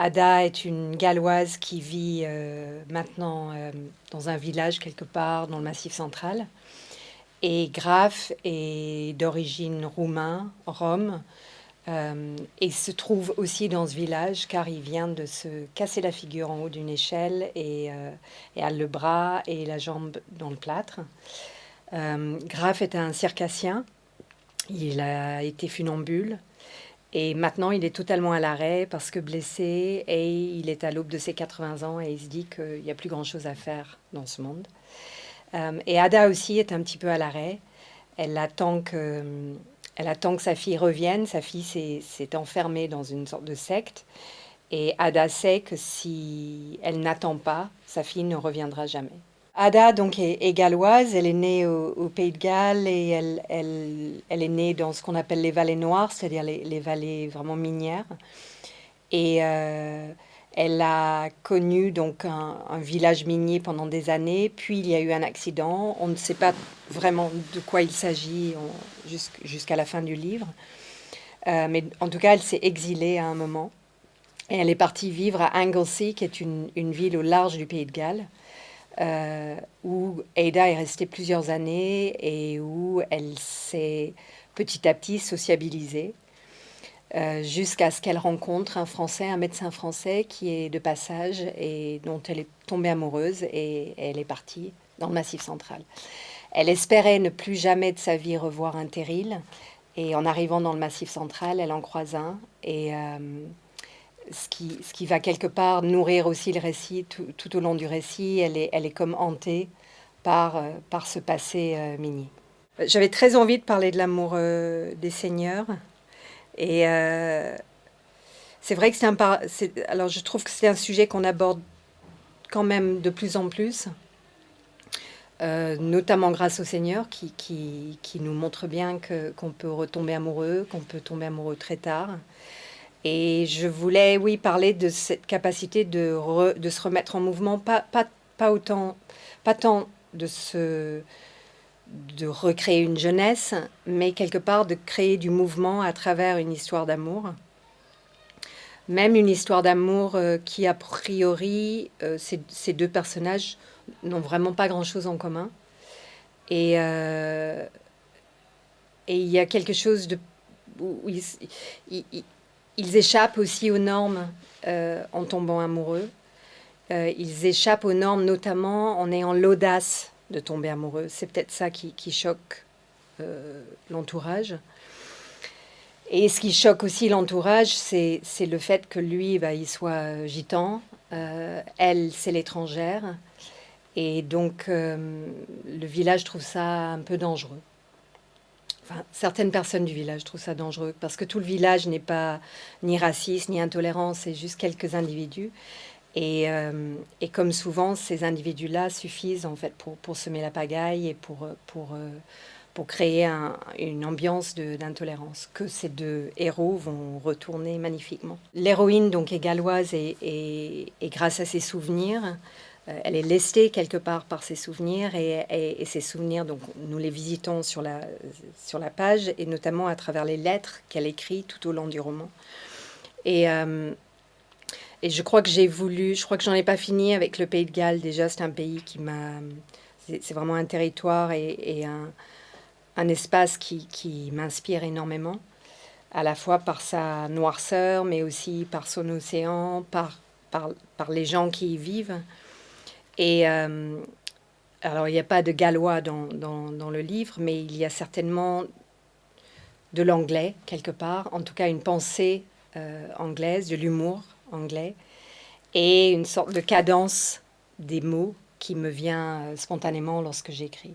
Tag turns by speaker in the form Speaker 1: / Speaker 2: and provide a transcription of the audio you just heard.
Speaker 1: Ada est une Galloise qui vit euh, maintenant euh, dans un village quelque part dans le Massif central. Et Graf est d'origine roumain, Rome, euh, et se trouve aussi dans ce village car il vient de se casser la figure en haut d'une échelle et, et, a le bras et la jambe dans le plâtre. Graf est un circassien, il a été funambule et maintenant, il est totalement à l'arrêt parce que blessé et il est à l'aube de ses 80 ans et il se dit qu'il n'y a plus grand-chose à faire dans ce monde. Euh, et Ada aussi est un petit peu à l'arrêt. Elle attend que, elle attend que sa fille revienne. Sa fille s'est enfermée dans une sorte de secte. Et Ada sait que si elle n'attend pas, sa fille ne reviendra jamais. Ada donc est, galloise, elle est née au, Pays de Galles et elle, elle, est née dans ce qu'on appelle les vallées noires, c'est-à-dire les, vallées vraiment minières. Et euh, elle a connu donc un, village minier pendant des années, puis il y a eu un accident. On ne sait pas vraiment de quoi il s'agit jusqu'à la fin du livre. Euh, mais en tout cas, elle s'est exilée à un moment. Et elle est partie vivre à Anglesey, qui est une ville au large du Pays de Galles. Euh, où Ada est restée plusieurs années et où elle s'est petit à petit sociabilisée euh, jusqu'à ce qu'elle rencontre un Français, un médecin français qui est de passage et dont elle est tombée amoureuse et elle est partie dans le Massif central. Elle espérait ne plus jamais de sa vie revoir un terril et en arrivant dans le Massif central, elle en croise un et euh, ce qui, va quelque part nourrir aussi le récit tout, au long du récit. Elle est, comme hantée par, euh, par ce passé euh, minier. J'avais très envie de parler de l'amour euh, des seigneurs. Et c'est vrai que c'est un... Alors je trouve que c'est un sujet qu'on aborde quand même de plus en plus. notamment grâce au Seigneur qui, qui, qui nous montre bien qu'on peut retomber amoureux, qu'on peut tomber amoureux très tard. Et je voulais, oui, parler de cette capacité de, de se remettre en mouvement, pas, pas, pas, autant, pas tant de, se, de recréer une jeunesse, mais quelque part de créer du mouvement à travers une histoire d'amour. Même une histoire d'amour euh, qui, a priori, euh, ces, deux personnages n'ont vraiment pas grand-chose en commun. Et, euh, il y a quelque chose de... ils échappent aussi aux normes euh, en tombant amoureux. Euh, ils échappent aux normes notamment en ayant l'audace de tomber amoureux. C'est peut-être ça qui, choque euh, l'entourage. Et ce qui choque aussi l'entourage, c'est le fait que lui, bah, il soit gitan, elle, c'est l'étrangère. Et donc, le village trouve ça un peu dangereux certaines personnes du village trouvent ça dangereux parce que tout le village n'est pas ni raciste ni intolérant, c'est juste quelques individus. Et, euh, comme souvent, ces individus-là suffisent en fait pour, semer la pagaille et pour, pour, euh, pour créer une ambiance d'intolérance que ces deux héros vont retourner magnifiquement. L'héroïne donc est galloise et, et, et grâce à ses souvenirs, euh, elle est lestée quelque part par ses souvenirs et, et, ses souvenirs, donc nous les visitons sur la, sur la page et notamment à travers les lettres qu'elle écrit tout au long du roman. Et, euh, et je crois que j'ai voulu, je crois que j'en ai pas fini avec le Pays de Galles. Déjà, c'est un pays qui m'a, c'est vraiment un territoire et un, un, espace qui, qui m'inspire énormément, à la fois par sa noirceur, mais aussi par son océan, par, par, par les gens qui y vivent. Et euh, alors, il n'y a pas de gallois dans, dans, le livre, mais il y a certainement de l'anglais quelque part, en tout cas une pensée euh, anglaise, de l'humour anglais, et une sorte de cadence des mots qui me vient euh, spontanément lorsque j'écris.